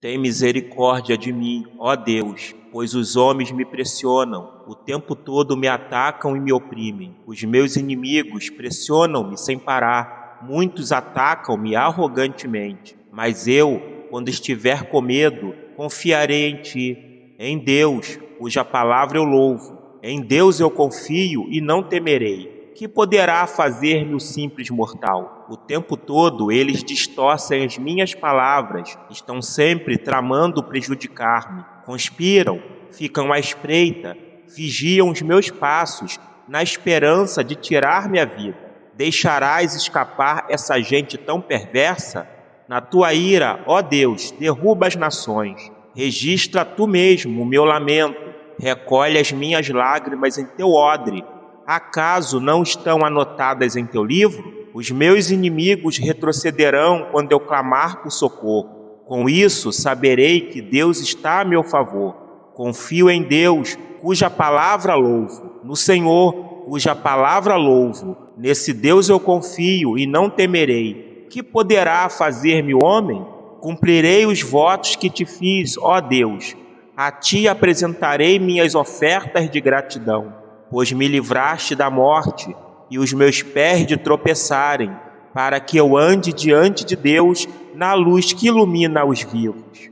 Tem misericórdia de mim, ó Deus, pois os homens me pressionam, o tempo todo me atacam e me oprimem. Os meus inimigos pressionam-me sem parar, muitos atacam-me arrogantemente. Mas eu, quando estiver com medo, confiarei em ti, em Deus, cuja palavra eu louvo. Em Deus eu confio e não temerei que poderá fazer-me o simples mortal? O tempo todo eles distorcem as minhas palavras, estão sempre tramando prejudicar-me, conspiram, ficam à espreita, vigiam os meus passos, na esperança de tirar-me a vida. Deixarás escapar essa gente tão perversa? Na tua ira, ó Deus, derruba as nações. Registra tu mesmo o meu lamento, recolhe as minhas lágrimas em teu odre, Acaso não estão anotadas em teu livro? Os meus inimigos retrocederão quando eu clamar por socorro. Com isso, saberei que Deus está a meu favor. Confio em Deus, cuja palavra louvo, no Senhor, cuja palavra louvo. Nesse Deus eu confio e não temerei. Que poderá fazer-me homem? Cumprirei os votos que te fiz, ó Deus. A ti apresentarei minhas ofertas de gratidão pois me livraste da morte e os meus pés de tropeçarem, para que eu ande diante de Deus na luz que ilumina os vivos.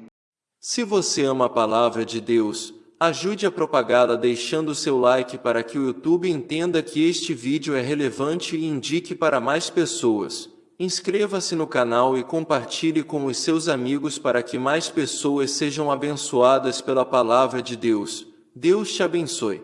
Se você ama a palavra de Deus, ajude a propagá-la deixando seu like para que o YouTube entenda que este vídeo é relevante e indique para mais pessoas. Inscreva-se no canal e compartilhe com os seus amigos para que mais pessoas sejam abençoadas pela palavra de Deus. Deus te abençoe.